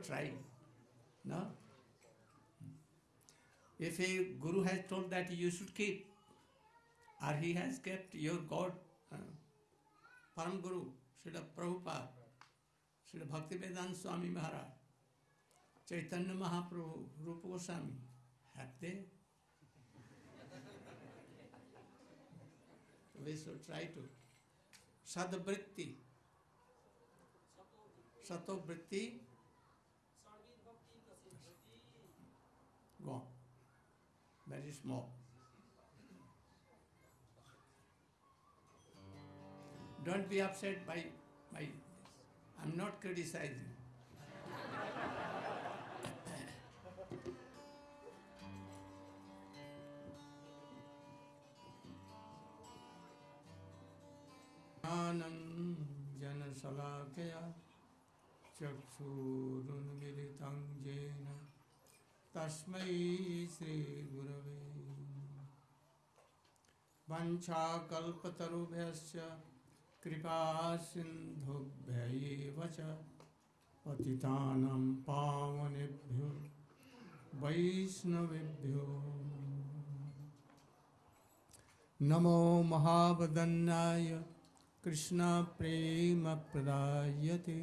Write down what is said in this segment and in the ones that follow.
we should try. No? If a guru has told that you should keep, or he has kept your God, uh, Param Guru, Srila Prabhupada, Srila Bhaktivedanta Swami Maharaj, Chaitanya Mahaprabhu, Rupa Goswami, have they? we should try to. Sadvritti. Satovritti. Go. Very small. Don't be upset by my. I'm not criticizing. ज्ञानं जनशलाकया चक्षुरुन्मिलितं येन तस्मै श्रीगुरवे वञ्छाकल्पतरुभ्यश्च कृपासिन्धुभ्य एव च पतितानां पावनेभ्यो वैष्णवेभ्यो। नमो महावदन्नाय कृष्णप्रेमप्रदायते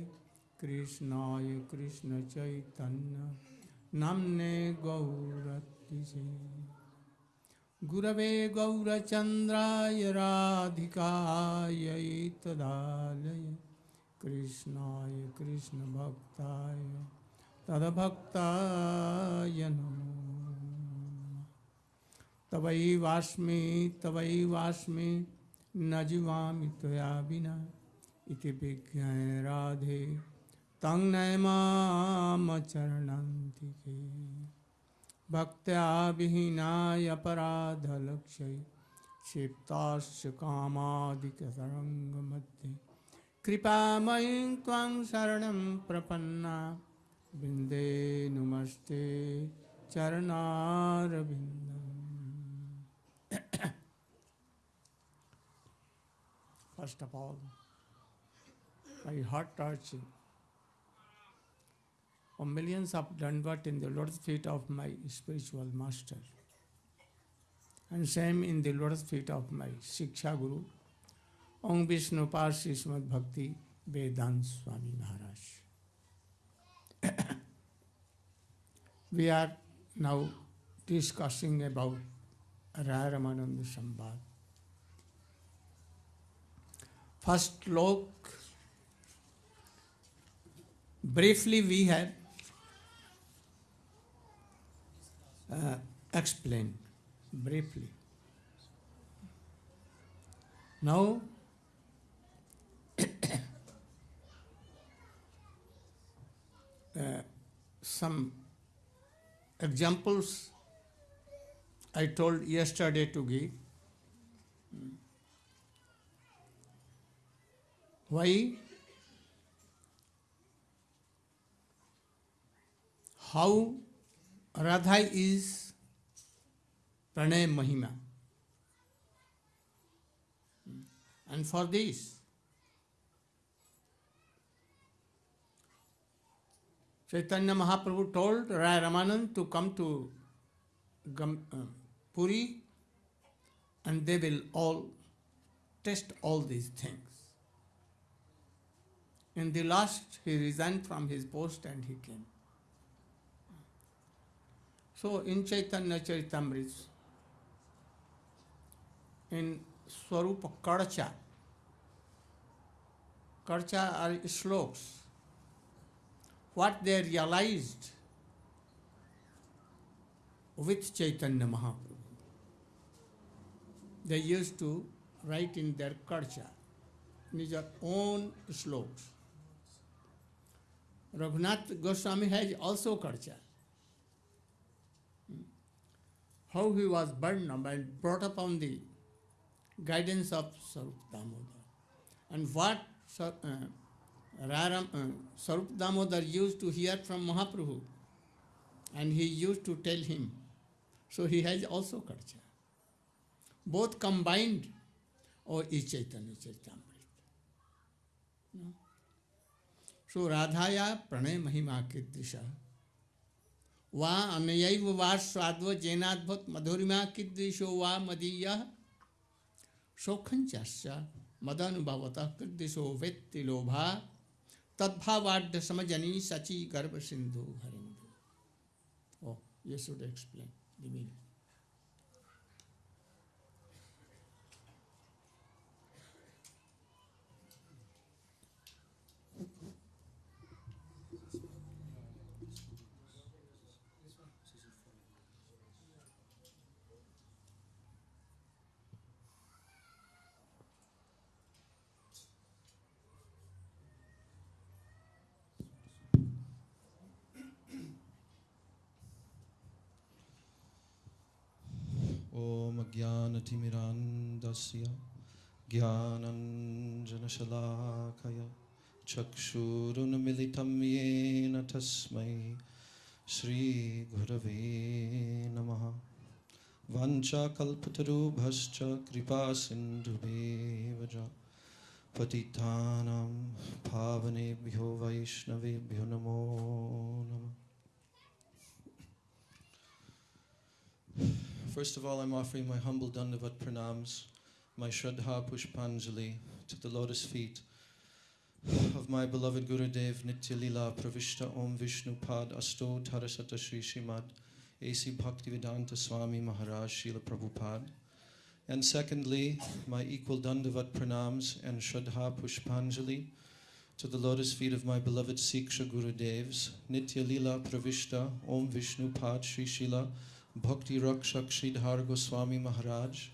कृष्णाय कृष्णचैतन्य। नाम्ने गौरतिसे। गुरवे गौरचन्द्राय राधिकायै तदालय कृष्णाय कृष्णभक्ताय तदभक्ताय नमो। तवैवास्मि तवैवास्मि न जीवामि त्वया विना। इति विज्ञाय राधे। तं नयमामचरणन्तिके भक्त्या विहीनाय अपराधलक्ष्यै क्षिप्ताश्च कामादिकतरङ्गमध्ये कृपामयीं त्वां शरणं प्रपन्ना। वृन्दे नुमस्ते चरणारविन्दम्। First of all, my heart touching. Oh, millions of Dandvat in the lotus feet of my spiritual master. And same in the lotus feet of my Shiksha Guru, Om Vishnu Parsi Bhakti Vedant Swami Maharaj. we are now discussing about Raya Ramananda Sambad. First slok, briefly we have uh, explained briefly. Now, uh, some examples I told yesterday to give. Why? How Radha is Pranay Mahima. And for this, Chaitanya Mahaprabhu told Rai Ramanand to come to uh, Puri and they will all test all these things. In the last, he resigned from his post and he came. So in Chaitanya Charitamrita, in Swarupa Karcha, Karcha are sloks. What they realized with Chaitanya Mahaprabhu. They used to write in their Karcha, in their own sloks. Raghunath Goswami has also Karcha. How he was up and brought up on the guidance of Sarup Damodar. And what uh, uh, Sarup Damodar used to hear from Mahaprabhu. And he used to tell him. So he has also Karcha. Both combined or is Chaitanya? So Radhaya Pranay Mahima Kiddisha. वा अनयैव वा स्वाद्व जैनाद्भुत मधुरिमा कीदृशो वा मदीय। शोखंच मदनुभवतः कीदृशो वेत्ति लोभा। तद्भावाढ़ समजनी सची गर्भ सिंधु हरिंदु ओ ये should explain the meaning. ज्ञानतिमिरान्दस्य ज्ञानञ्जनशलाकय, चक्षुरुन्मिलितं येन तस्मै श्रीगुरवे नमः। वाञ्छाकल्पतरुभश्च कृपासिन्धुभेव च पतितानां पावनेभ्यो वैष्णवेभ्यो नमो नमः। First of all, I'm offering my humble Dandavat pranams, my Shraddha Pushpanjali to the lotus feet of my beloved Gurudev Nitya Lila Pravishta Om Vishnu Pad Asto Tarasata Shri Shrimad A.C. Bhaktivedanta Swami Maharaj Srila Prabhupada. And secondly, my equal Dandavat pranams and Shraddha Pushpanjali to the lotus feet of my beloved Siksha Gurudevs Nitya Lila Pravishta Om Vishnu Pad Shri Srila Bhakti Rakshak Sridhar Goswami Maharaj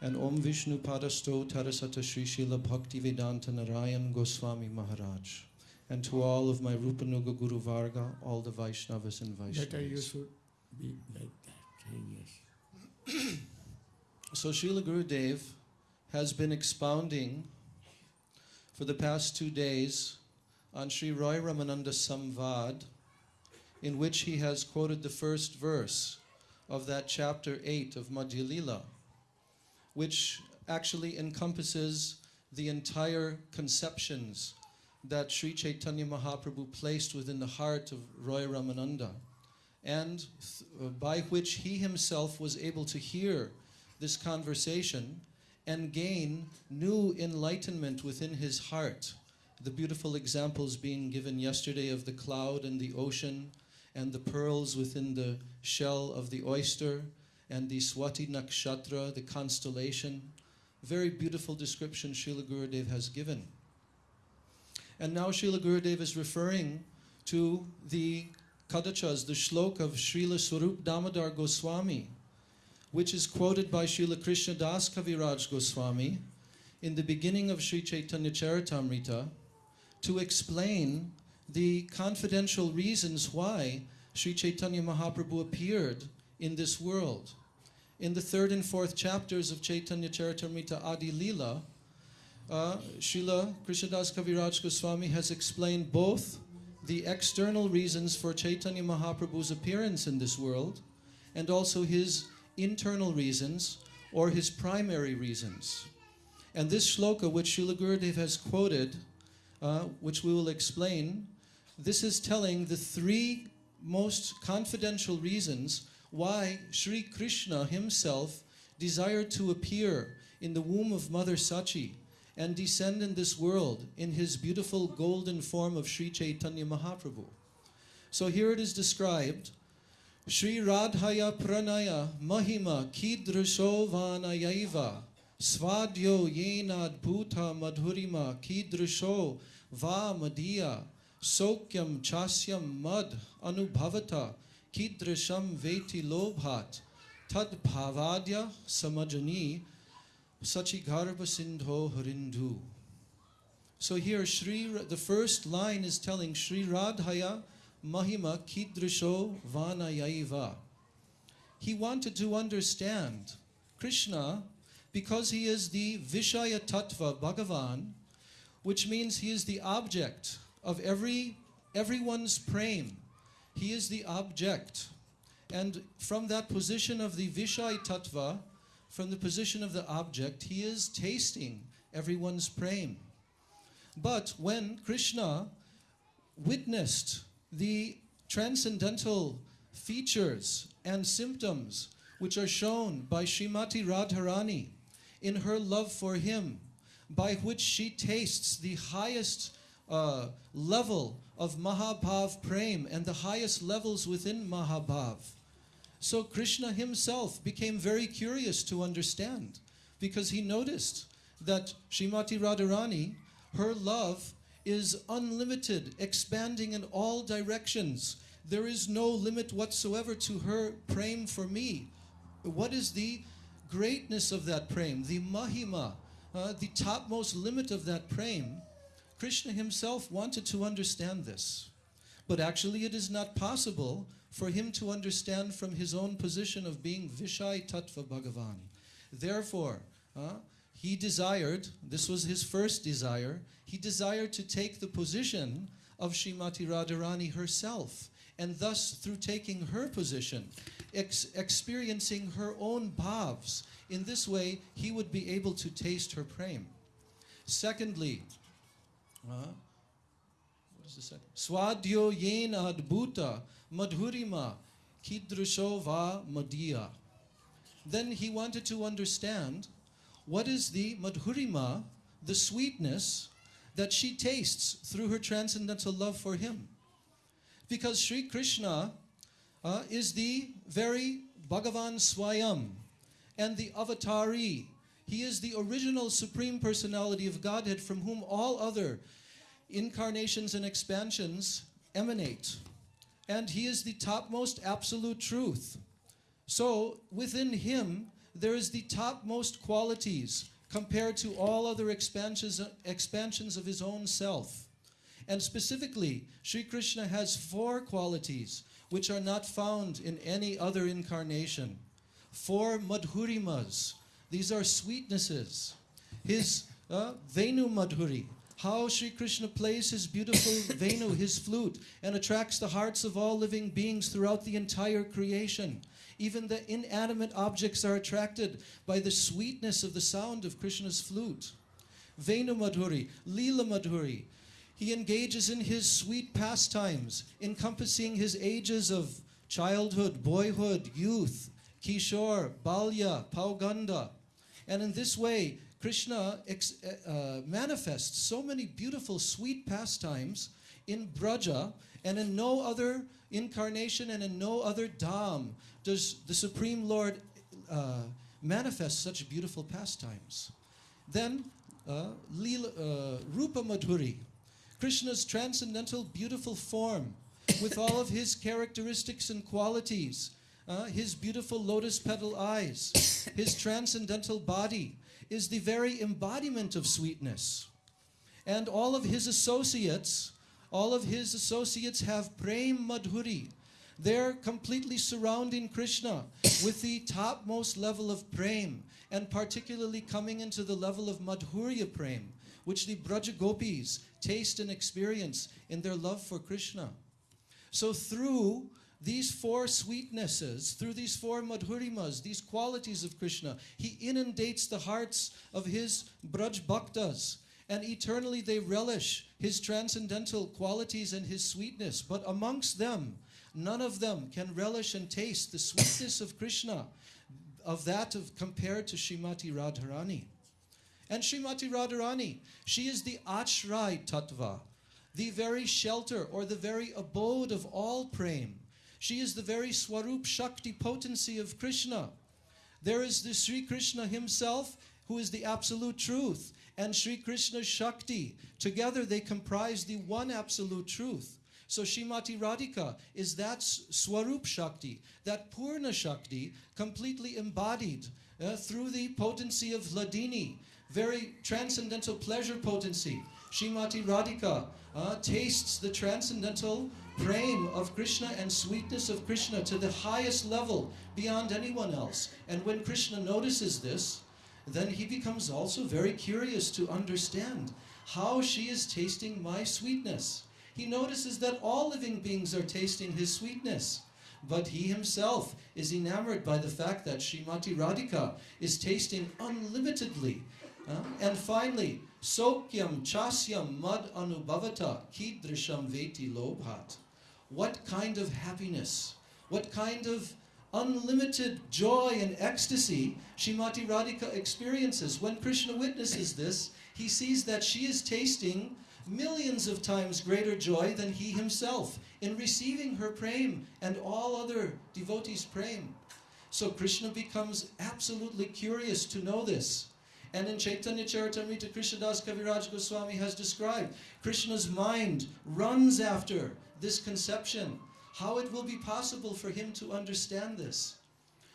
and Om Vishnu Padasto Tarasata Sri Srila Bhakti Vedanta Narayan Goswami Maharaj and to all of my Rupanuga Guru Varga, all the Vaishnavas and Better you Vaishnavas. should be like that. Yes. So Srila Gurudev has been expounding for the past two days on Sri Roy Ramananda Samvad, in which he has quoted the first verse of that chapter 8 of Madhya Lila, which actually encompasses the entire conceptions that Sri Chaitanya Mahaprabhu placed within the heart of Roy Ramananda, and by which he himself was able to hear this conversation and gain new enlightenment within his heart. The beautiful examples being given yesterday of the cloud and the ocean, and the pearls within the shell of the oyster, and the Swati Nakshatra, the constellation. Very beautiful description Srila Gurudev has given. And now Srila Gurudev is referring to the Kadachas, the shlok of Srila Swarup Damodar Goswami, which is quoted by Srila Krishna Das Kaviraj Goswami in the beginning of Sri Chaitanya Charitamrita to explain the confidential reasons why Sri Chaitanya Mahaprabhu appeared in this world. In the third and fourth chapters of Chaitanya Charitamrita Adi Lila, uh, Srila Krishnadas Kaviraj Goswami has explained both the external reasons for Chaitanya Mahaprabhu's appearance in this world and also his internal reasons or his primary reasons. And this shloka, which Srila Gurudev has quoted, uh, which we will explain, this is telling the three most confidential reasons why Sri Krishna himself desired to appear in the womb of Mother Sachi and descend in this world in his beautiful golden form of Sri Chaitanya Mahaprabhu. So here it is described Sri Radhaya Pranaya Mahima Vanayaiva Svadyo Yenad Bhuta Madhurima Kidrisho Va Madhya Sokyam Chasyam Mad Anubhavata Kidrisham Veti Lobhat Tad Bhavadya Samajani Sachigarbha Sindho Harindu. So here, Shri, the first line is telling Sri Radhaya Mahima Kidrisho Vanayaiva. He wanted to understand Krishna because he is the Vishaya Tattva Bhagavan, which means he is the object of every everyone's praying. He is the object. And from that position of the Vishaya Tattva, from the position of the object, he is tasting everyone's prem. But when Krishna witnessed the transcendental features and symptoms which are shown by Srimati Radharani in her love for him, by which she tastes the highest uh, level of Mahabhav Prem and the highest levels within Mahabhav. So Krishna himself became very curious to understand because he noticed that Srimati Radharani, her love is unlimited, expanding in all directions. There is no limit whatsoever to her prem for me. What is the greatness of that prem, the mahima, uh, the topmost limit of that prem? Krishna himself wanted to understand this. But actually, it is not possible for him to understand from his own position of being Vishai Tattva Bhagavan. Therefore, uh, he desired, this was his first desire, he desired to take the position of Srimati Radharani herself. And thus, through taking her position, ex- experiencing her own bhavs, in this way, he would be able to taste her prem. Secondly, uh, what is? Swadyo yena adbhuta madhurima kidrusho va madhya. Then he wanted to understand what is the madhurima, the sweetness that she tastes through her transcendental love for him. Because Sri Krishna uh, is the very Bhagavan Swayam and the avatari. He is the original supreme personality of Godhead from whom all other incarnations and expansions emanate. And he is the topmost absolute truth. So within him, there is the topmost qualities compared to all other expansions, expansions of his own self. And specifically, Sri Krishna has four qualities which are not found in any other incarnation. Four madhurimas. These are sweetnesses. His uh, Venu Madhuri, how Sri Krishna plays his beautiful Venu, his flute, and attracts the hearts of all living beings throughout the entire creation. Even the inanimate objects are attracted by the sweetness of the sound of Krishna's flute. Venu Madhuri, Leela Madhuri. He engages in his sweet pastimes, encompassing his ages of childhood, boyhood, youth, Kishore, Balya, Pauganda. And in this way, Krishna ex- uh, manifests so many beautiful, sweet pastimes in Braja and in no other incarnation and in no other Dham does the Supreme Lord uh, manifest such beautiful pastimes. Then, uh, Leela, uh, Rupa Madhuri, Krishna's transcendental, beautiful form with all of his characteristics and qualities, uh, his beautiful lotus petal eyes, his transcendental body is the very embodiment of sweetness. And all of his associates, all of his associates have prem madhuri. They're completely surrounding Krishna with the topmost level of prem, and particularly coming into the level of madhurya prem, which the Braja Gopis taste and experience in their love for Krishna. So through these four sweetnesses, through these four madhurimas, these qualities of Krishna, he inundates the hearts of his Braj Bhaktas, and eternally they relish his transcendental qualities and his sweetness. But amongst them, none of them can relish and taste the sweetness of Krishna, of that of compared to Srimati Radharani. And Srimati Radharani, she is the Ashraya Tattva, the very shelter or the very abode of all prem. She is the very Swarup Shakti potency of Krishna. There is the Sri Krishna himself, who is the absolute truth, and Sri Krishna Shakti. Together they comprise the one absolute truth. So Shrimati Radhika is that Swarup Shakti, that Purna Shakti, completely embodied uh, through the potency of Hladini, very transcendental pleasure potency. Shrimati Radhika uh, tastes the transcendental prem of Krishna and sweetness of Krishna to the highest level beyond anyone else. And when Krishna notices this, then he becomes also very curious to understand how she is tasting my sweetness. He notices that all living beings are tasting his sweetness. but he himself is enamored by the fact that Srimati Radhika is tasting unlimitedly. Uh, and finally, Sokyam Chasyam Mad Anubhavata Kidrisham Veti Lobhat. What kind of happiness, what kind of unlimited joy and ecstasy Srimati Radhika experiences. When Krishna witnesses this, he sees that she is tasting millions of times greater joy than he himself in receiving her prem and all other devotees' prem. So Krishna becomes absolutely curious to know this. And in Chaitanya Charitamrita, Krishnadas Kaviraj Goswami has described Krishna's mind runs after this conception, how it will be possible for him to understand this.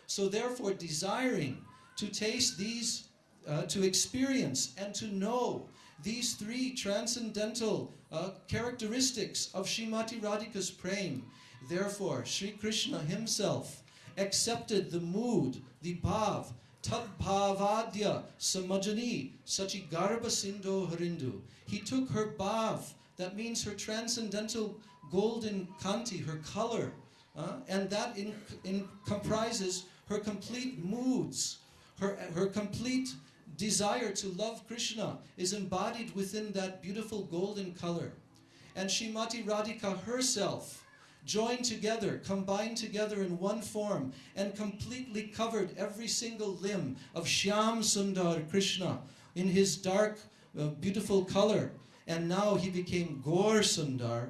So therefore, desiring to taste these, uh, to experience and to know these three transcendental uh, characteristics of Srimati Radhika's prem, therefore, Sri Krishna himself accepted the mood, the bhav, tad bhavadya samajani sachigarba sindo harindu. He took her bhav, that means her transcendental golden kanti, her color, uh, and that in, in comprises her complete moods, her, her complete desire to love Krishna is embodied within that beautiful golden color. And Shrimati Radhika herself joined together, combined together in one form, and completely covered every single limb of Shyam Sundar Krishna in his dark, uh, beautiful color. And now he became Gaur Sundar,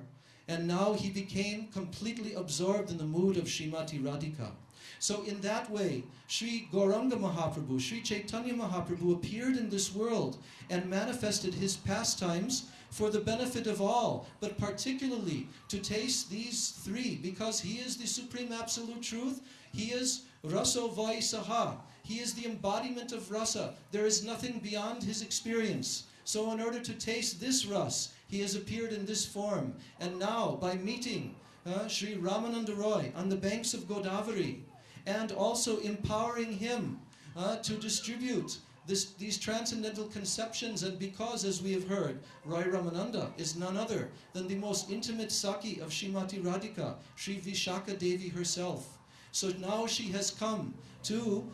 and now he became completely absorbed in the mood of Srimati Radhika. So in that way, Sri Gauranga Mahaprabhu, Sri Chaitanya Mahaprabhu appeared in this world and manifested his pastimes for the benefit of all, but particularly to taste these three, because he is the supreme absolute truth. He is Raso Vaisaha. He is the embodiment of rasa. There is nothing beyond his experience. So in order to taste this ras, he has appeared in this form. And now, by meeting uh, Sri Ramananda Roy on the banks of Godavari, and also empowering him uh, to distribute this, these transcendental conceptions. And because, as we have heard, Roy Ramananda is none other than the most intimate Sakhi of Srimati Radhika, Sri Vishakha Devi herself. So now she has come to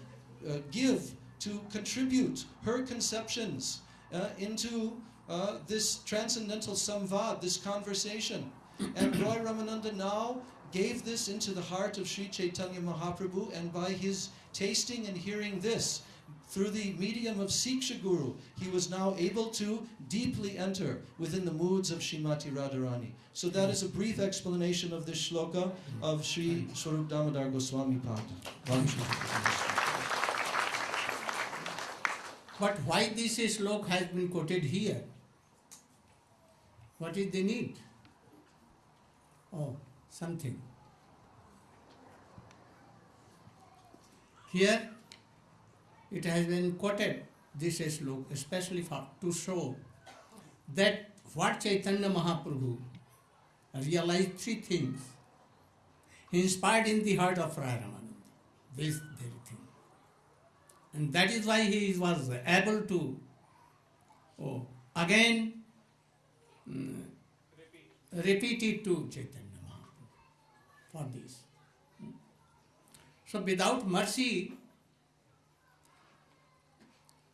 uh, give, to contribute her conceptions uh, into uh, this transcendental samvad, this conversation. And Roy Ramananda now gave this into the heart of Sri Chaitanya Mahaprabhu, and by his tasting and hearing this, through the medium of Siksha Guru, he was now able to deeply enter within the moods of Srimati Radharani. So that is a brief explanation of this shloka of Sri Swarup Damodar Goswami Pad. But why this slok has been quoted here? What is the need? Oh, something. Here it has been quoted, this slok, especially for, to show that what Chaitanya Mahaprabhu realized three things. Inspired in the heart of Ramananda, this very thing. And that is why he was able to oh, again mm, repeat it to Chaitanya Mahaprabhu for this. So without mercy,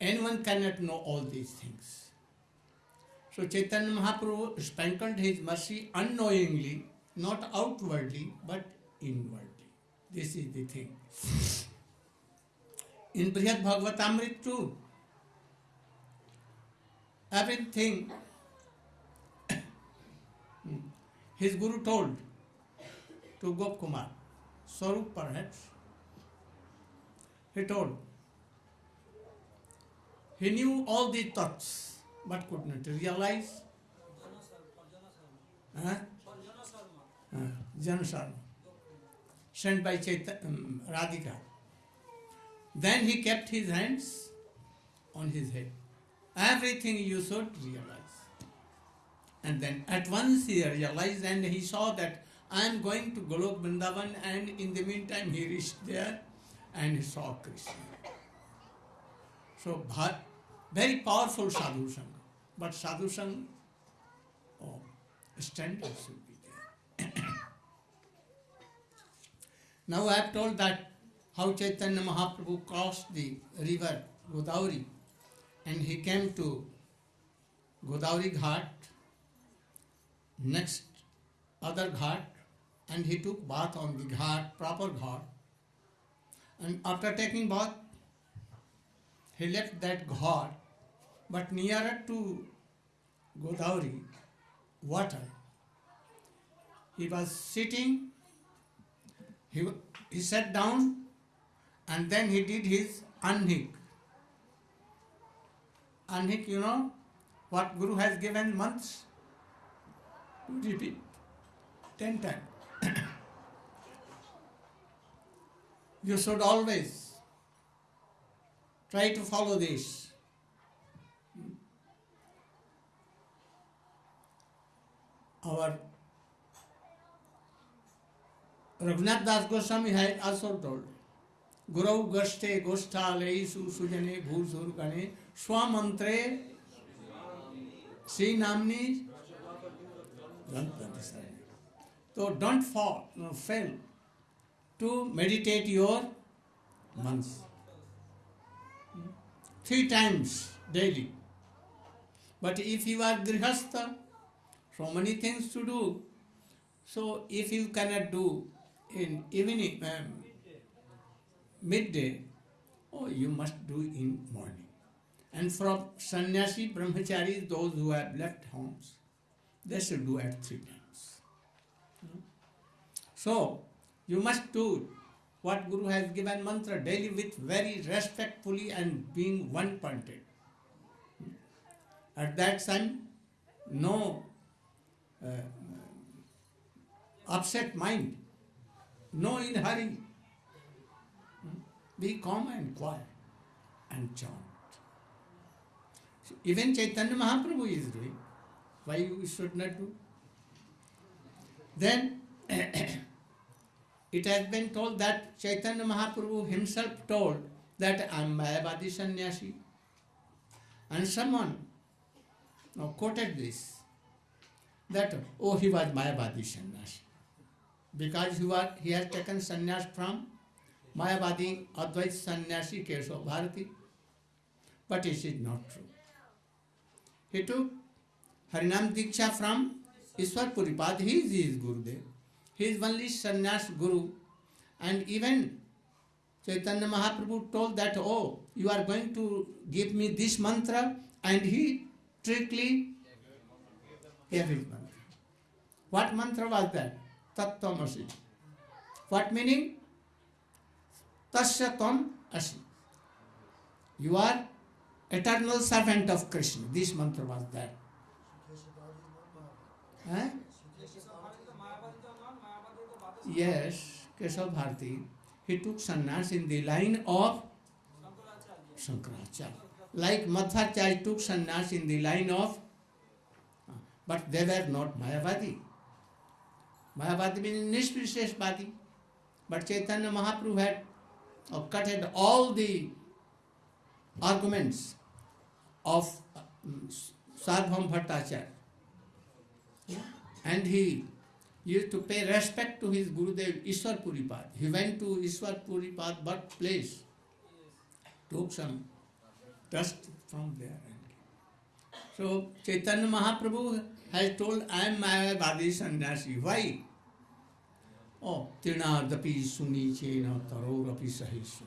anyone cannot know all these things. So Chaitanya Mahaprabhu sprinkled his mercy unknowingly, not outwardly, but inwardly. This is the thing. In Brihad Bhagavatamrit too, everything his guru told to Gop Kumar, Swarup perhaps, he told, he knew all the thoughts but could not realize. Huh? Uh, Jana Sharma, sent by Chaita, um, Radhika. Then he kept his hands on his head. Everything you should realize. And then at once he realized and he saw that I am going to Golok Vrindavan and in the meantime he reached there and he saw Krishna. So bha- very powerful sadhu sangha. But sadhu sangha, oh, should be there. Now I have told that how Chaitanya Mahaprabhu crossed the river Godavari and he came to Godavari Ghat, next other ghat, and he took bath on the ghat, proper ghat. And after taking bath, he left that ghat, but nearer to Godavari water, he was sitting, he, he sat down, and then he did his anhik. Anhik, you know, what Guru has given months? To repeat ten times. you should always try to follow this. Our Raghunath Das Goswami had also told, Guru Gashte Gosthalesu Sujane Bhusur Gane Swamantre Sri Namni So don't fall, no, fail to meditate your months. Three times daily. But if you are grihastha, so many things to do. So if you cannot do in evening, um, midday, oh, you must do in morning. And from sannyasi, brahmacharis, those who have left homes, they should do at three times. So you must do what Guru has given mantra daily with very respectfully and being one pointed. At that time, no uh, upset mind, no in hurry. Be calm and quiet and chant. Even Chaitanya Mahaprabhu is doing. Why you should not do? Then it has been told that Chaitanya Mahaprabhu himself told that I am Mayavadi sannyasi. And someone now quoted this that oh he was Mayavadi sannyasi because he was he has taken sannyas from Mayavadi Advait sannyasi Keshav Bharati, but it is not true. He took Harinam diksha from Ishwar Puripad he is is Gurudev. He is only sannyasa guru and even Chaitanya Mahaprabhu told that oh you are going to give me this mantra and he trickily what mantra was that tattva asi what meaning तस्तम asi you are eternal servant of Krishna this mantra was that yes Keshava Bharati he took sannyasa in the line of Shankaracharya like Madhvacharya took sannyasa in the line of but they are not Mayavadi Mayavadi mean nirvisheshavadi but Chaitanya Mahaprabhu had और cut head all the arguments of Sarvabhauma Bhattacharya And he used to pay respect to his Gurudev Ishwar Puripad. He went to Ishwar Puripad birthplace, took some dust from there. and So Chaitanya Mahaprabhu has told, I am Mayavadi sannyasi. Why? Oh, Tirnadapi suni chena tarorapi sahi for.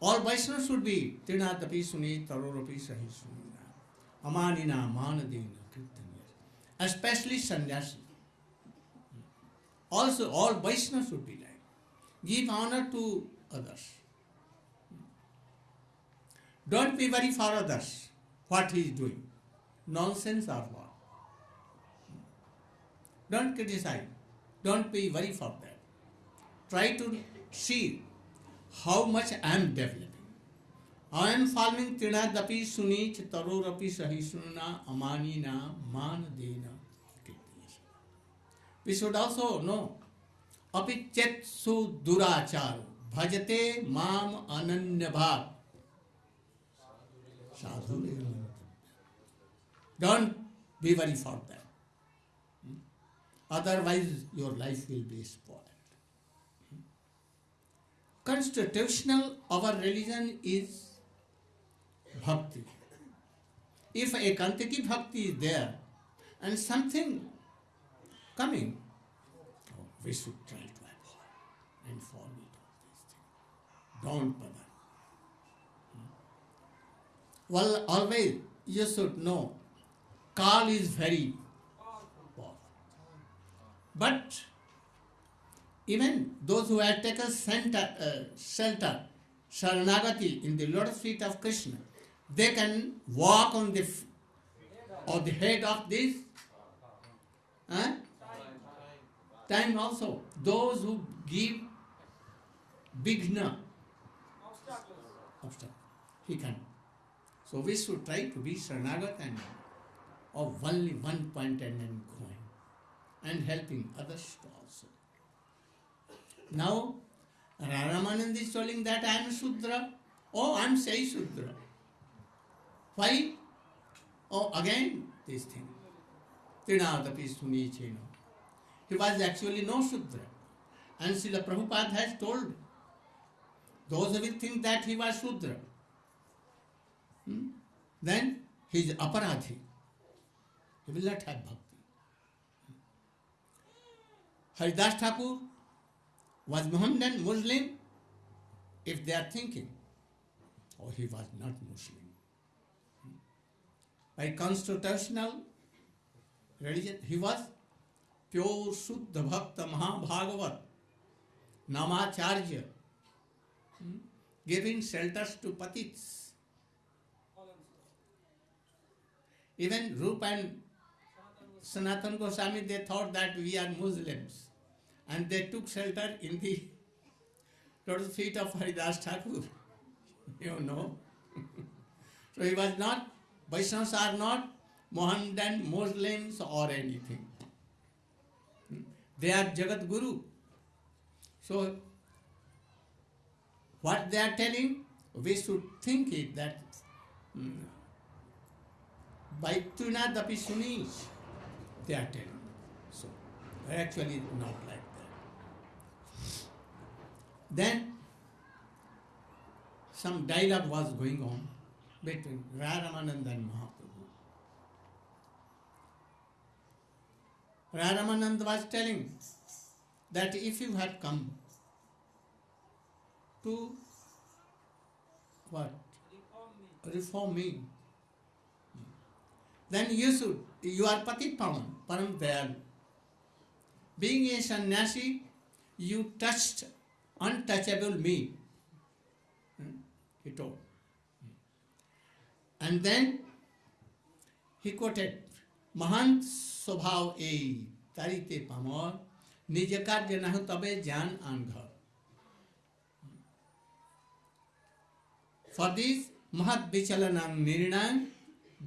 All Vaishnavas should be Tirnadapi suni tarorapi sahi sunina. Amanina manadena kirtanya. Especially sannyasi. Also, all Vaishnavas should be like. Give honor to others. Don't be very for others what he is doing. Nonsense or what. Don't criticize. Don't be very for that. Try to see how much I am developing. I am following Trinadapi Sunich Tarorapi Sahisunna Amanina Manadena. We should also know Apichet Su Durachar Bhajate Mam Ananya Bhav. Sadhu. Don't be very for that. Otherwise, your life will be spoiled. constitutional our religion is bhakti. If a Kantiki bhakti is there and something coming, oh, we should try to avoid and forget all these things. Don't bother. Well, always you should know, Kal is very powerful. But even those who have taken center, uh, shelter, Sharanagati in the lotus feet of Krishna, they can walk on the or the head of this huh? time also. Those who give bigna he can. So we should try to be Sharanagat and of only one point and then going and helping others also. Now, Ramanand is telling that I am Shudra. Oh, I am Sai Shudra. Why? Oh, again this thing. Trinadapi Suni Cheno. He was actually no Shudra. And Srila Prabhupada has told those who think that he was Shudra, hmm, then he is aparadhi. He will not have bhakti. Haridas Thakur was Mohammedan Muslim if they are thinking, oh, he was not Muslim. By constitutional religion, he was pure Shuddha Bhakta Mahabhagavat, Namacharya, hmm, giving shelters to patits. Even Rup and Sanatan Goswami, they thought that we are Muslims. And they took shelter in the lotus feet of Haridas Thakur. You know. so he was not, Vaishnavas are not Mohammedan Muslims or anything. Hmm? They are Jagat Guru. So what they are telling, we should think it that hmm, by Tunadapi Sunish, they are telling. So actually not like that. Then some dialogue was going on between Raramanand and Mahaprabhu. Raramanand was telling that if you had come to what? Reform me. Then you should, you are Patit Pavan, Param Dayalu. Being a sannyasi, you touched untouchable me. Hmm? He told. And then he quoted, महान स्वभाव ए तारिते Palmer निज कार्य न हो तबे ज्ञान आंघ For this महत् विचलनां निर्णां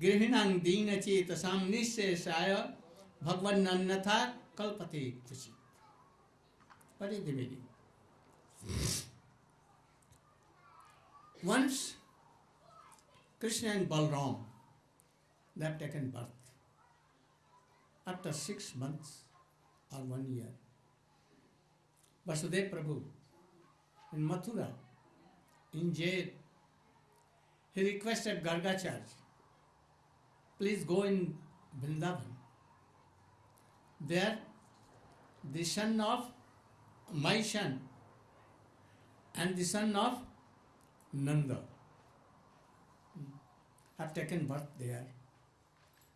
गृहिणां दीन चेतसां निःशेषाय भगवन्नन्यथा कल्पते कुचित What is the meaning? Once Krishna and Balram they have taken birth. After six months or one year, Vasudev Prabhu in Mathura, in jail, he requested Gargacharya, please go in Vrindavan. There, the son of my son and the son of Nanda have taken birth there.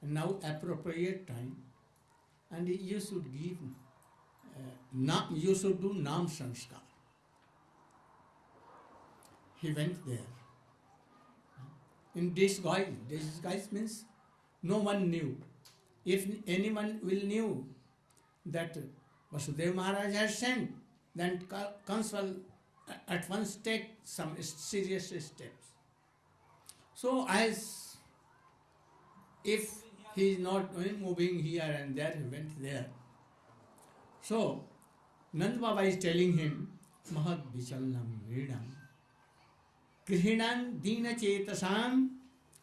And now appropriate time, and you should give, uh, na- you should do Nam Sanskar. He went there. In disguise, disguise means no one knew. If anyone will knew that Vasudev Maharaj has sent, then Kans will at once take some serious steps. So as if he is not moving here and there, he went there. So Nand Baba is telling him, Mahad Vichalnam Vedam Grihinam Dina Chetasam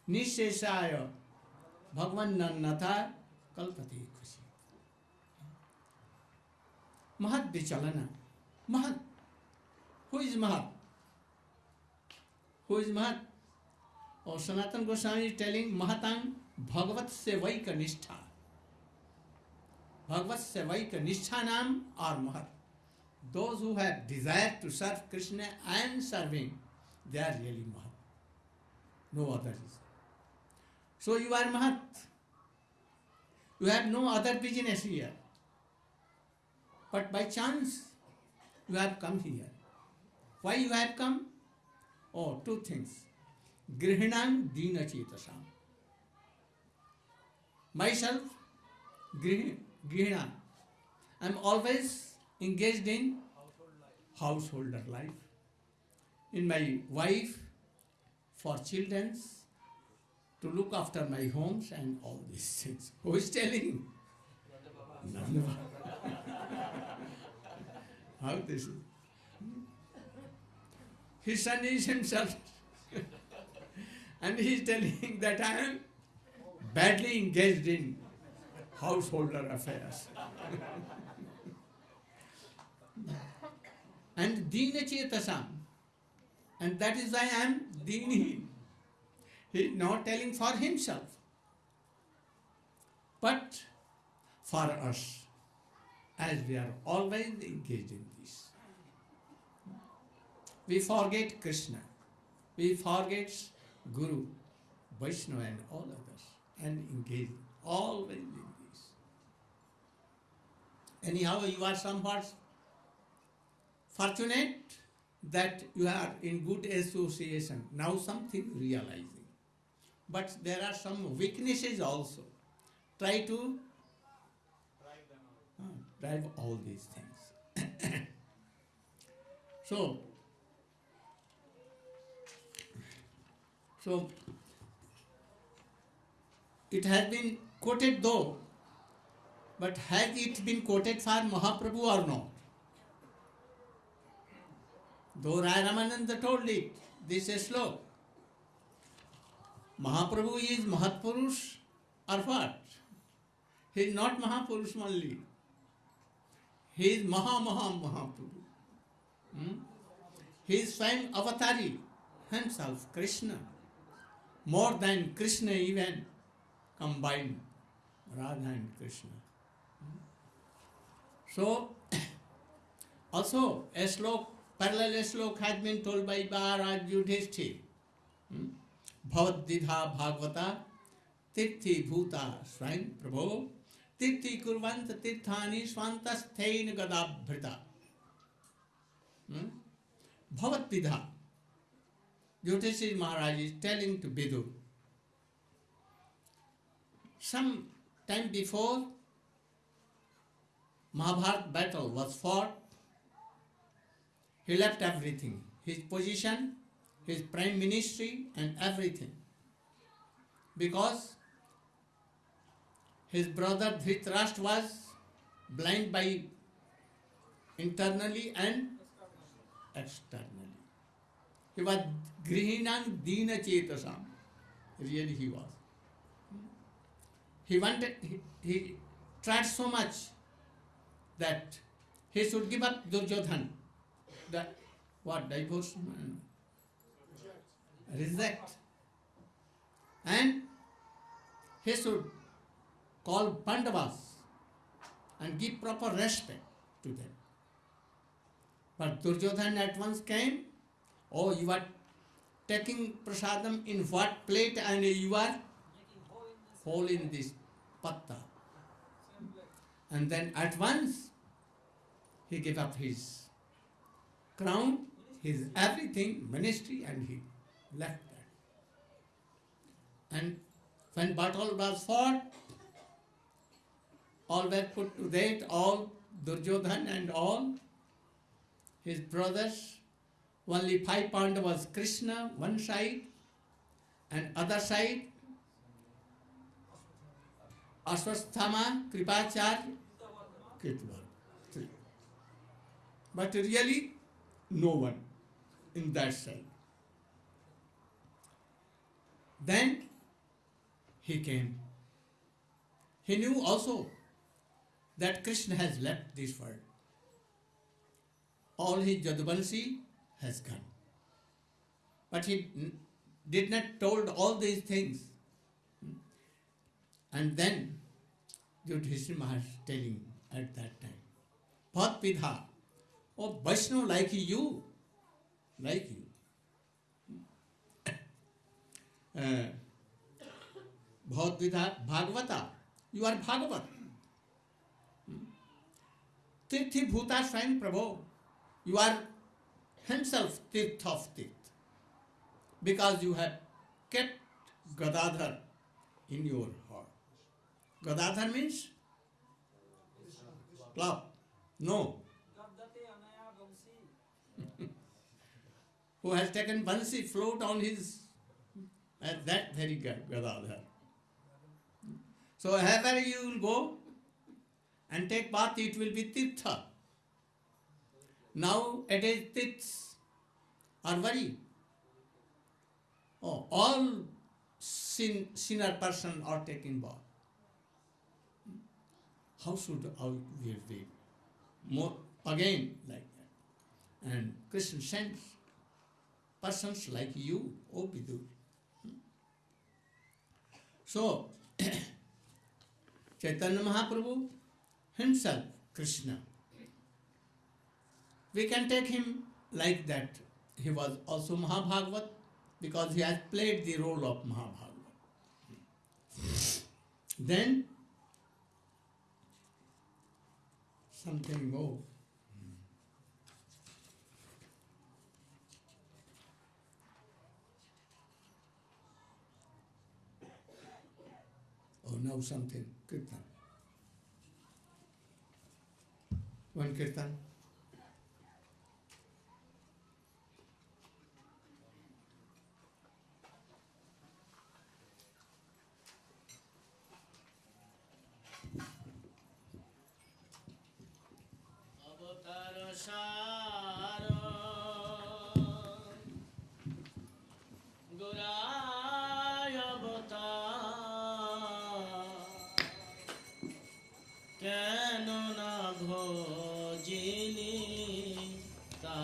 Nishesaya Bhagwan Nannatha Kalpati Khushi. Mahad Vichalana. Mahad Who is Mahat? Who is Mahat? और Sanatan Goswami telling महतान भगवत से वही का निष्ठा। भगवत से वही का निष्ठा नाम और mahat those who desire to serve Krishna and serving they are really mahat no other so you are mahat you have no other business here but by chance you have come here why you have come oh two things Grihinam Dina Chetasam. Myself, Grih- I am always engaged in householder life. In my wife, for children's, to look after my homes and all these things. Who is telling? Nanda. How this is? His son is himself. And he is telling that I am badly engaged in householder affairs. and Dina Chetasam. And that is why I am Dini. He is not telling for himself, but for us, as we are always engaged in this. We forget Krishna, we forget Guru, Vaishnava, and all others, and engage always in this. Anyhow, you are somewhat fortunate that you are in good association. Now something realizing. But there are some weaknesses also. Try to uh, drive all these things. so, so it has been quoted though, but has it been quoted for Mahaprabhu or not? Though Rai Ramananda told it, this is slow. Mahaprabhu is Mahatpurush or what? He is not Mahapurush only. He is Maha Maha Mahaprabhu. Hmm? He is Swayam Avatari himself, Krishna. More than Krishna even combined, Radha and Krishna. Hmm? So, also a slok, parallel slok has been told by Maharaj Yudhishthir. Hmm? भवद्विधा Bhagavata तीर्थी भूता स्वयं प्रभो तीर्थी कुर्वन्त तीर्थानि स्वान्तस्थेन गदाभृता Yudhishthira Maharaj is telling to Bidu. Some time before, Mahabharata battle was fought. He left everything, his position, his prime ministry and everything. Because his brother Dhritarashtra was blind by internally and externally. He was grihinan dina chetasam. Really he was. He wanted, he, he tried so much that he should give up Duryodhan. The, what, divorce? Reject. And he should call Pandavas and give proper respect to them. But Duryodhan at once came, oh, you are taking prasadam in what plate and you are hole in this patta. And then at once he gave up his crown, his everything, ministry, and he left that. And when battle was fought, all were put to death, all Duryodhan and all his brothers. Only five Pandavas, Krishna one side, and other side Ashwatthama, Kripacharya, Ketubal. Three. But really, no one in that side. Then he came. He knew also that Krishna has left this world. All his Jadvansi has gone. But he did not told all these things. And then Yudhishthira Maharaj telling at that time, Bhat Pidha, oh Vaishnav like you, like you. Uh, Bhat Pidha Bhagavata, you are Bhagavat. Tirthi Bhuta Swayam Prabhu, you are himself Tirth of Tirth. Because you have kept Gadadhar in your heart. Gadadhar means club. No. Who has taken Bansi float on his at that very Ga- Gadadhar. So wherever you will go and take bath, it will be Tirtha. Now it is Tirths are very Oh, all sin, sinner person are taking bath. How should how we be? More again like that. And Krishna sends persons like you, O Vidur. So Chaitanya Mahaprabhu himself, Krishna. We can take him like that. He was also Mahabhagavat because he has played the role of Mahabhagavat. Then something more. Oh, now something. Kirtan. One kirtan. সার গোরায়বতা কেন না ঘজিনি তা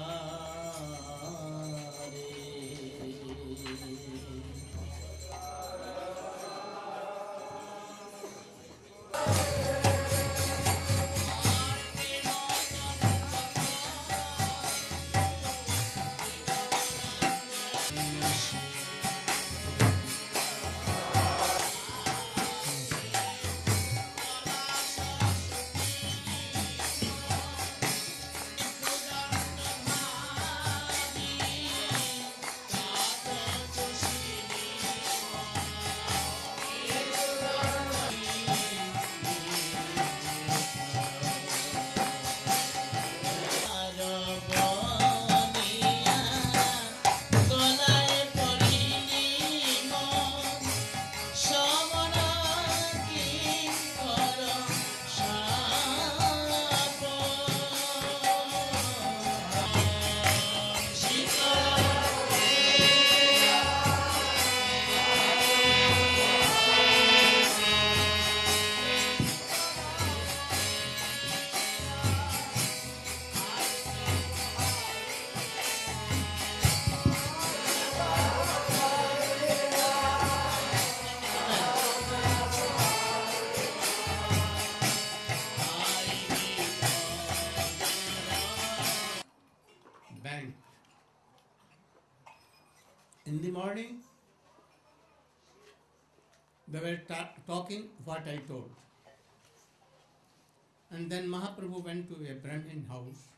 Mahaprabhu went to a Brahmin house,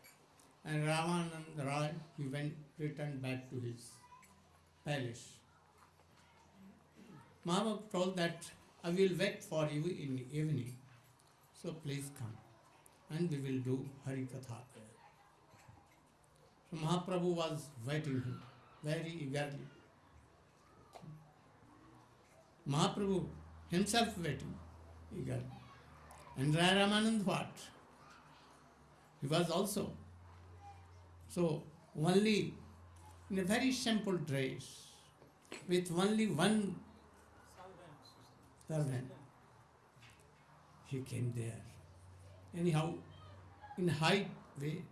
and Ramanand Rai, he went, returned back to his palace. Mahaprabhu told that I will wait for you in the evening, so please come, and we will do Hari Katha. So Mahaprabhu was waiting him very eagerly. Mahaprabhu himself waiting eagerly. And Rai Ramanand what? He was also. So only in a very simple dress, with only one servant, he came there. Anyhow, in high way.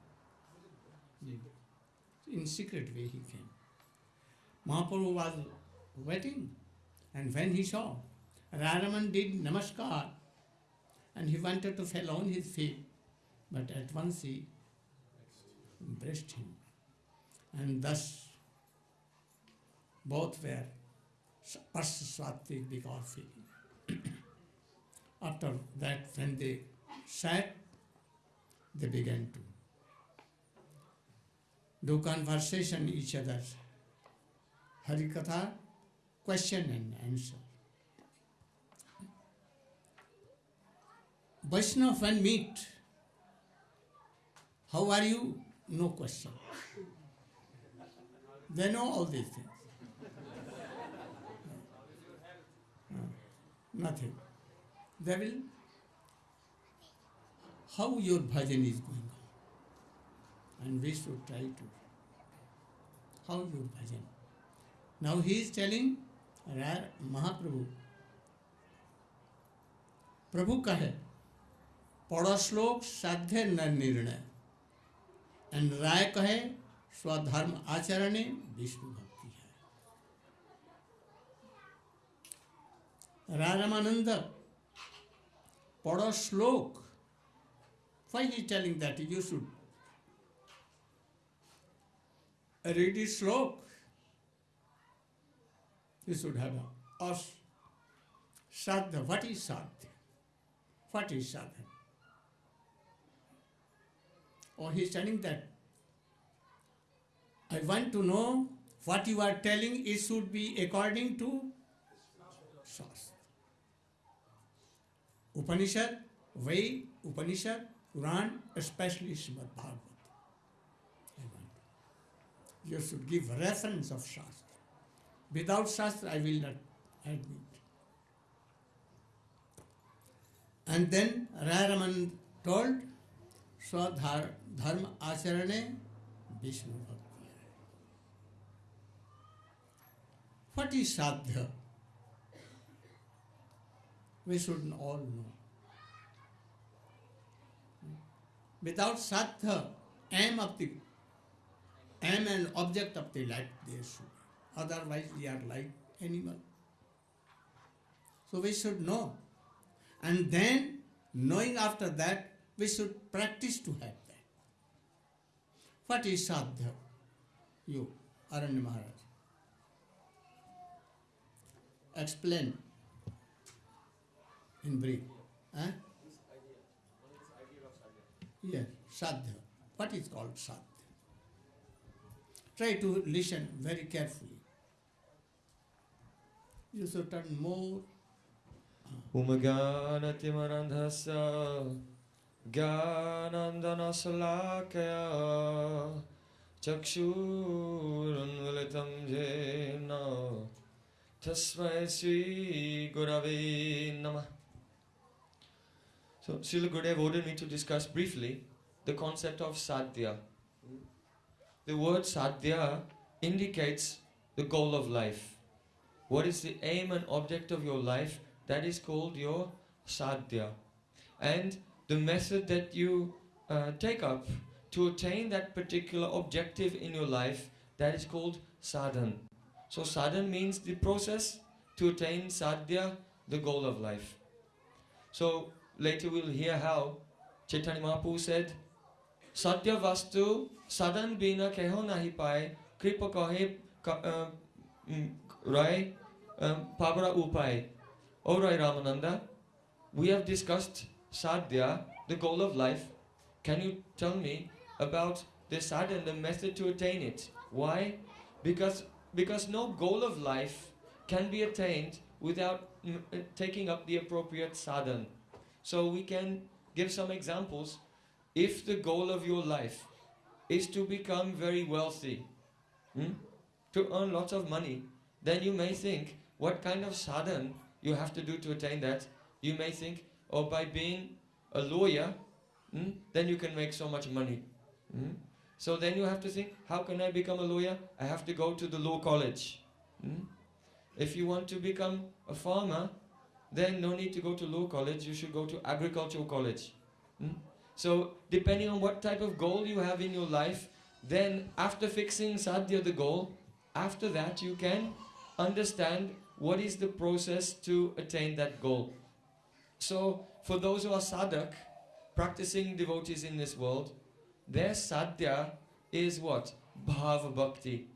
In secret way he came. Mahaprabhu was waiting, and when he saw Raraman did namaskar, and he wanted to fall on his feet, but at once he embraced him, and thus both were Parsaswatik because he after that when they sat, they began to do conversation each other. Harikatha, question and answer. Vaishnav when meet, how are you? No question. They know all these things. Uh, Nothing. They will, how your bhajan is going on. And we should try to, how your bhajan. Now he is telling Ra- Mahaprabhu, प्रभु कहे पढ़ो श्लोक साध्य न निर्णय राय कहे, स्वधर्म आचरण विष्णु भक्ति है। रामानंद पढ़ो श्लोक वही telling that you should read is shloka you should have a shraddha what is sadh what is sadhan or he is telling that I want to know what you are telling it should be according to Shastra. Upanishad, Ved, Upanishad, Quran, especially Srimad want. You should give reference of Shastra. Without Shastra, I will not admit. And then Raraman told, धर्म आचरण विष्णु भक्ति है। What is sadhya we should all know without sadhya aim of the aim and object of the life there should otherwise we are like animal so we should know and then knowing after that we should practice to have What is sadhya? You, Aranya Maharaj. Explain in brief. Eh? Yes, sadhya. What is called sadhya? Try to listen very carefully. You should turn more. Umagana timarandhasa. ज्ञानन्दनशलाकया चक्षुरुन्मिलितं येन तस्मै श्रीगुरवे नमः So, Srila Gurudev ordered me to discuss briefly the concept of sadhya. The word sadhya indicates the goal of life. What is the aim and object of your life? That is called your sadhya. And the method that you uh, take up to attain that particular objective in your life, that is called sadhan. So sadhan means the process to attain sadhya, the goal of life. So later we'll hear how Chaitanya Mahaprabhu said, Satya vastu sadhan bina keho nahi pae kripa kahe ka- uh, mm, rai um, pabara upai. Alright Ramananda, we have discussed sadhya, the goal of life. Can you tell me about the sadhana, the method to attain it? Why? Because because no goal of life can be attained without uh, taking up the appropriate sadhan. So we can give some examples. If the goal of your life is to become very wealthy, hmm, to earn lots of money, then you may think, what kind of sadhan you have to do to attain that? You may think, oh, by being a lawyer, hmm, then you can make so much money. hmm. So then you have to think, how can I become a lawyer? I have to go to the law college. hmm. If you want to become a farmer, then no need to go to law college, you should go to agricultural college. hmm. So depending on what type of goal you have in your life, then after fixing sadhya, the goal, after that you can understand what is the process to attain that goal. So, for those who are sadhak, practicing devotees in this world, their sadhya is what? Bhava bhakti.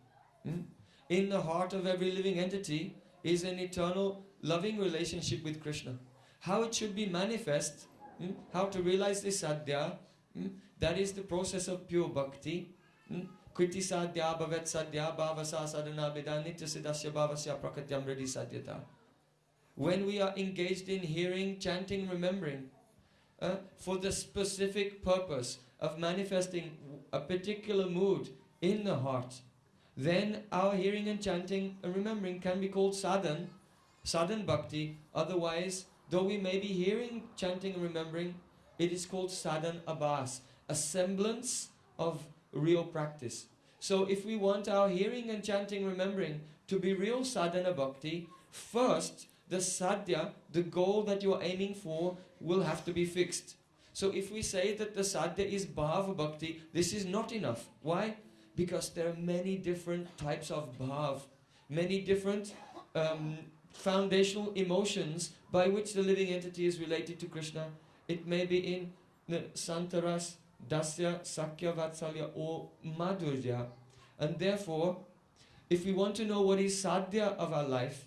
Hmm? In the heart of every living entity is an eternal loving relationship with Krishna. How it should be manifest, hmm? how to realize this sadhya, hmm? that is the process of pure bhakti. Hmm? Kriti sadhya bhavet sadhya bhavasa sadhana nitya siddhasya bhavasya prakatyam ready sadhyata. When we are engaged in hearing, chanting, remembering, uh, for the specific purpose of manifesting a particular mood in the heart, then our hearing and chanting and remembering can be called sadhan, sadhan bhakti. Otherwise, though we may be hearing, chanting, and remembering, it is called sadhan abhas, a semblance of real practice. So, if we want our hearing and chanting, remembering to be real sadhana bhakti, first the sadhya, the goal that you are aiming for, will have to be fixed. So, if we say that the sadhya is bhava bhakti, this is not enough. Why? Because there are many different types of bhav, many different um, foundational emotions by which the living entity is related to Krishna. It may be in the santaras, dasya, sakhya, vatsalya, or madhurya. And therefore, if we want to know what is sadhya of our life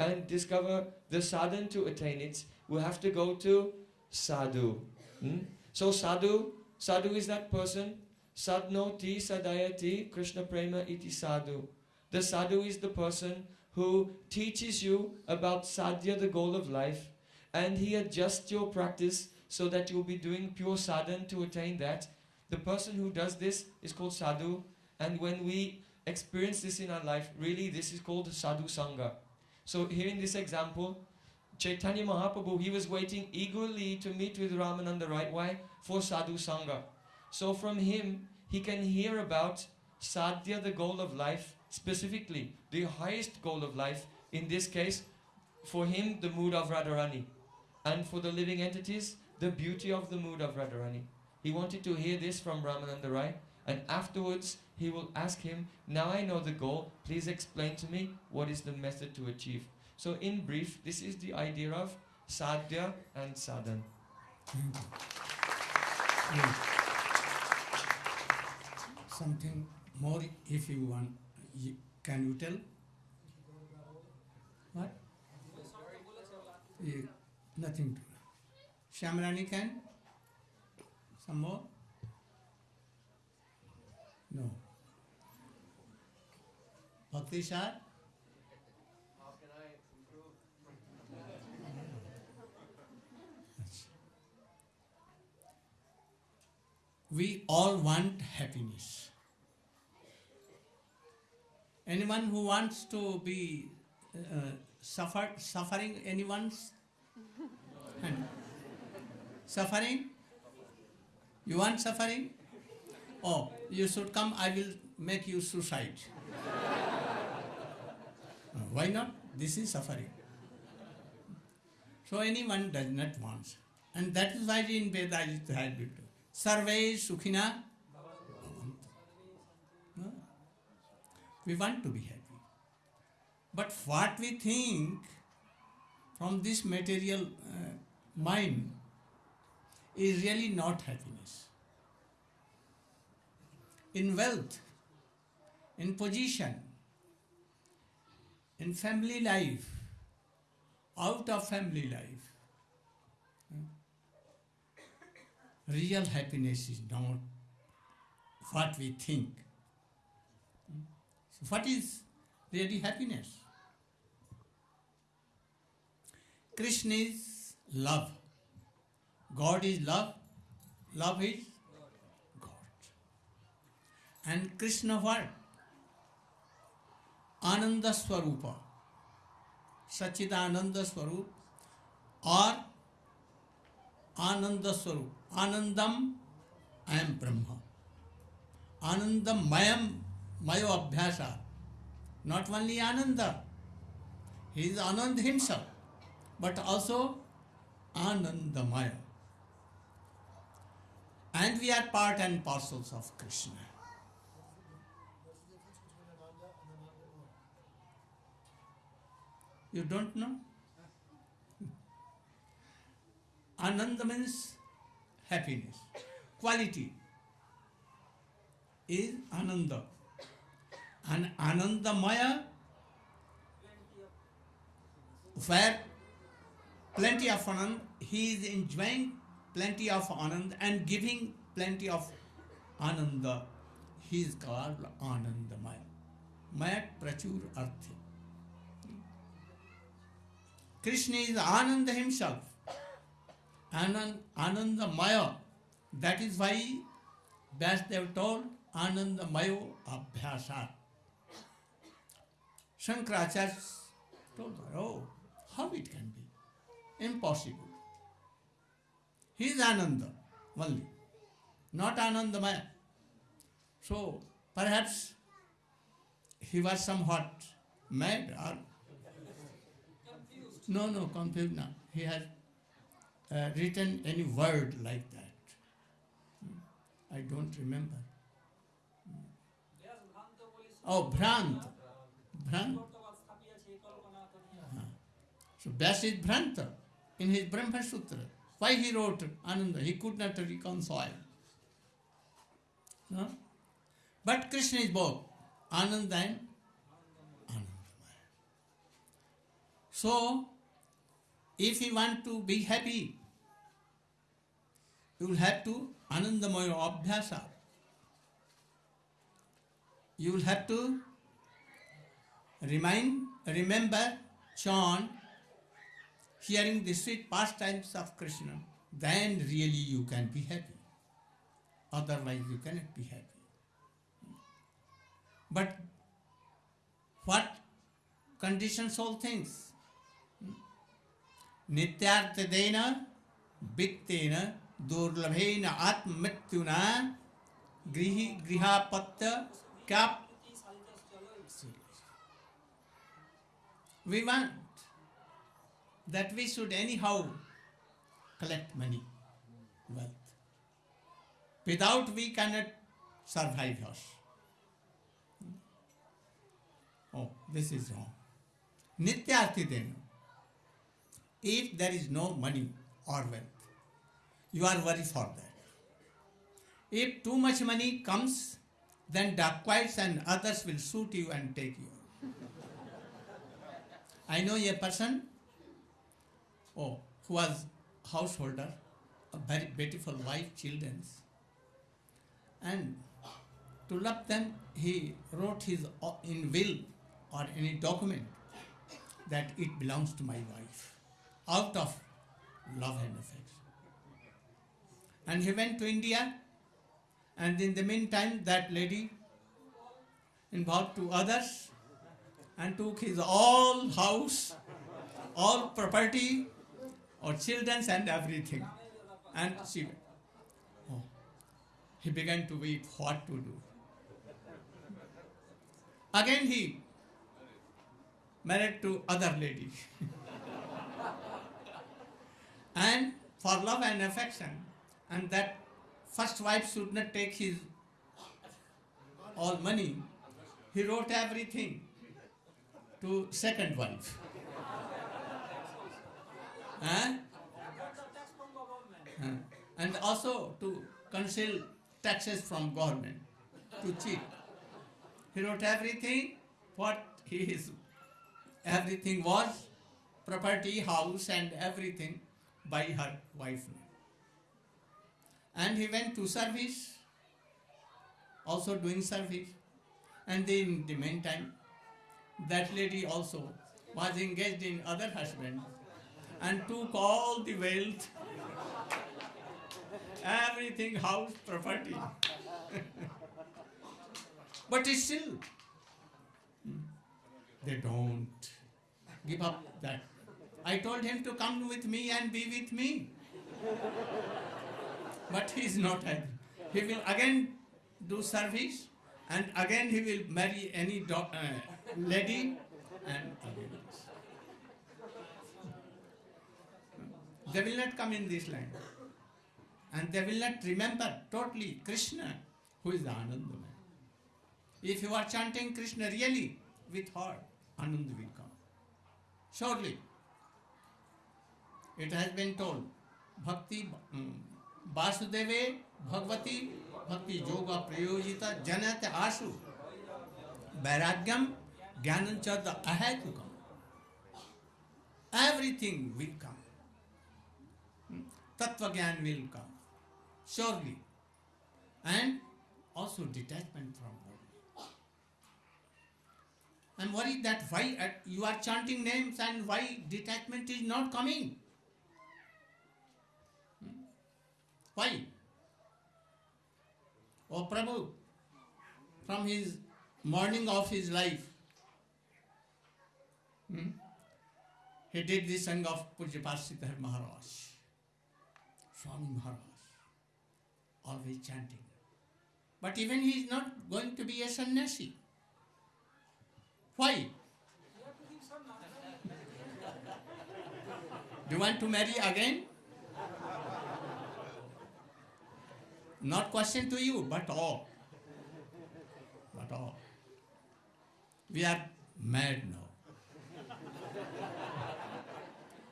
and discover the sadhan to attain it, we have to go to sadhu. Hmm? So sadhu, sadhu is that person. Sadnoti sadayati Krishna prema iti sadhu. The sadhu is the person who teaches you about sadhya, the goal of life, and he adjusts your practice so that you'll be doing pure sadhan to attain that. The person who does this is called sadhu, and when we experience this in our life, really this is called sadhu sangha. So here in this example, Chaitanya Mahaprabhu, he was waiting eagerly to meet with Ramananda, right? Why? For sadhu sangha. So from him, he can hear about sadhya, the goal of life, specifically the highest goal of life. In this case, for him, the mood of Radharani, and for the living entities, the beauty of the mood of Radharani. He wanted to hear this from Ramananda Rai, and afterwards he will ask him, Now I know the goal, please explain to me what is the method to achieve. So, in brief, this is the idea of sadhya and sadhan. Something more if you want, can you tell? What? Yeah, nothing Shamrani can? Some more? No. Bhakti Shah? We all want happiness. Anyone who wants to be uh, suffer, suffering, anyone's? Suffering? You want suffering? Oh, you should come, I will make you suicide. Uh, Why not? This is suffering. So anyone does not want. And that is why in Veda it has been told. Sarve Sukhina. We want to be happy. But what we think from this material uh, mind is really not happiness. In wealth, in position, in family life, out of family life, hmm? real happiness is not what we think. Hmm? So, what is really happiness? Krishna is love. God is love. Love is. And Krishna what? Ananda Swarupa. Sachidananda Swarup or Ananda Swarup. Anandam, I am Brahma. Anandam, Mayam, Mayo Abhyasa. Not only Ananda, he is Anand himself, but also Anandamaya. And we are part and parcels of Krishna. You don't know? Ananda means happiness. Quality is Ananda. And Anandamaya, where plenty of Anand, he is enjoying plenty of Anand and giving plenty of Ananda. He is called Anandamaya. Mayat Prachur Arthi. Krishna is Ananda himself. Anand, Ananda Maya. That is why Vyasdev told Anandamayo Abhyasat. Shankaracharya told her, oh, how it can be? Impossible. He is Ananda only, not Anandamaya. So perhaps he was somewhat mad or no, no, confused. He has uh, written any word like that. Hmm. I don't remember. Oh, Bhrant. Bhrant. So Vyas is Bhranta in his Brahma Sutra. Why he wrote Ananda? He could not reconcile. No? But Krishna is both Ananda and. So, if you want to be happy, you will have to Anandamaya Abhyasa. You will have to remind, remember, chant, hearing the sweet pastimes of Krishna, then really you can be happy. Otherwise, you cannot be happy. But what conditions all things? नित्यार्थदेन वित्तेन, दुर्लभेन, आत्ममृत्युना, गृह क्या we want that we should anyhow collect money wealth without we can not survive hers oh this is wrong नित्यार्थी देना If there is no money or wealth, you are worried for that. If too much money comes, then dacoits and others will shoot you and take you. I know a person oh, who was householder, a very beautiful wife, children, and to love them, he wrote his uh, in will or any document that it belongs to my wife, out of love and affection. And he went to India, and in the meantime, that lady involved two others and took his all house, all property, or children and everything. And she, oh, he began to weep what to do. Again he married to other lady. and for love and affection, and that first wife should not take his all money, he wrote everything to second wife. Huh? And also to conceal taxes from government, to cheat. He wrote everything what he is everything was property, house and everything by her wife. And he went to service, also doing service. And in the meantime, that lady also was engaged in other husband and took all the wealth, everything, house, property. but still, hmm, they don't give up that. I told him to come with me and be with me. But he is not happy. He will again do service and again he will marry any uh, lady and again. They will not come in this land. And they will not remember totally Krishna, who is the Anandamaya. If you are chanting Krishna really with heart, Anand will come. Surely, it has been told, Bhakti mm, Vasudeve Bhagavati Bhakti Yoga Prayojita Janat Asu Vairagyam Jnananchada Ahetukam. Everything will come. Hmm? Tattva Gyan will come. Surely. And also detachment from body. I'm worried that why uh, you are chanting names and why detachment is not coming. Why? Oh Prabhu, from his morning of his life, hmm, he did the song of Pujyapad Sridhar Maharaj, Swami Maharaj, always chanting. But even he is not going to be a sannyasi. Why? Do you want to marry again? Not question to you, but all. But all. We are mad now.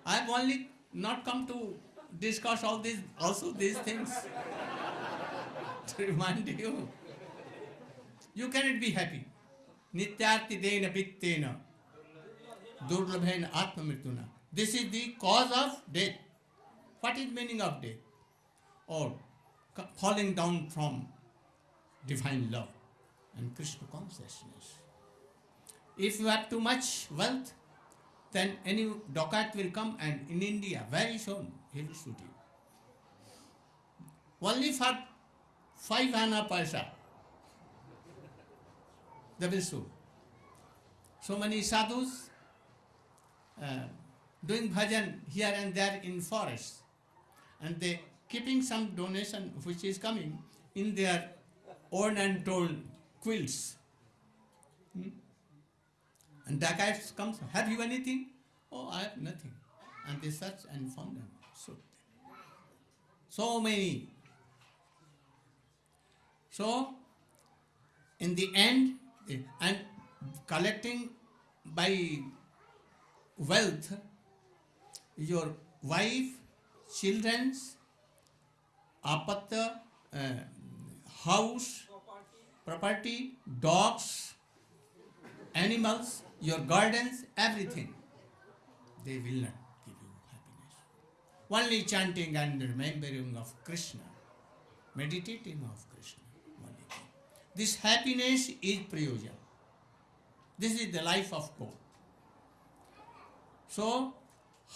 I have only not come to discuss all these, also these things. to remind you. You cannot be happy. Nityartidena vittena durlabhena atmamrituna. This is the cause of death. What is meaning of death? Or falling down from divine love and Krishna consciousness. If you have too much wealth, then any docat will come and in India very soon he will shoot you. Only for five anna paisa they will shoot. So many sadhus uh, doing bhajan here and there in forests and they keeping some donation which is coming in their own and told quilts. Hmm? And dacoits comes, have you anything? Oh, I have nothing. And they search and found them. So, so many. So, in the end, and collecting by wealth, your wife, children's, apatya, uh, house, property, dogs, animals, your gardens, everything, they will not give you happiness. Only chanting and remembering of Krishna, meditating of Krishna. Only. This happiness is prayoja. This is the life of God. So,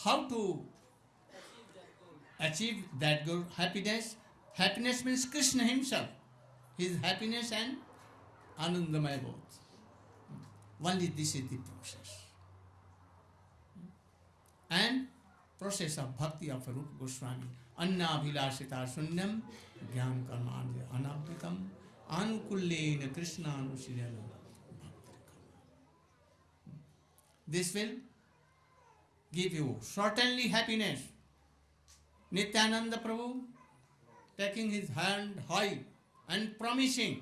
how to achieve that good happiness? Happiness means Krishna himself. His happiness and Anandamaya both. Only this is the process. And process of bhakti of Rupa Goswami. Annabhilasita sunyam jnana karmanya anabhitam anukullena krishna anusirana This will give you certainly happiness. Nityananda Prabhu taking his hand high and promising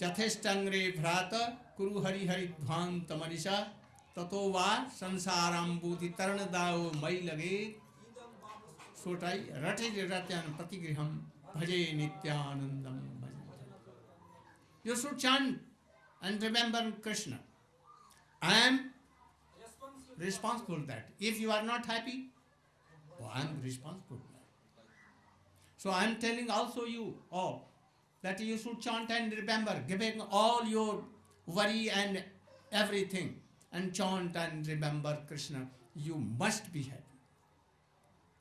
चथेष्टंग्रे भ्रात कुरु हरि हरि ध्वांत मनीषा ततो वा संसाराम्बूति तरण दाओ मई लगे सोटाई रटे रत्यान प्रतिगृहम भजे नित्यानंदम भजे You should chant and remember Krishna. I am responsible that. If you are not happy, oh, I am responsible. So I am telling also you, oh, that you should chant and remember, giving all your worry and everything, and chant and remember Krishna. You must be happy.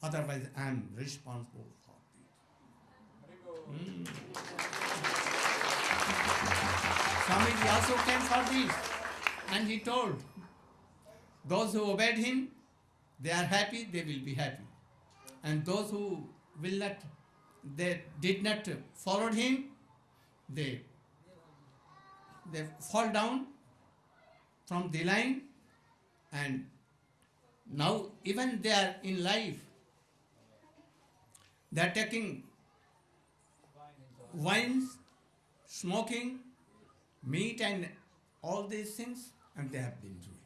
Otherwise, I am responsible for. Mm. Swamiji also came for this, and he told, those who obeyed him, they are happy, they will be happy. And those who will not, they did not follow him, they they fall down from the line and now even they are in life they are taking wines smoking meat and all these things and they have been ruined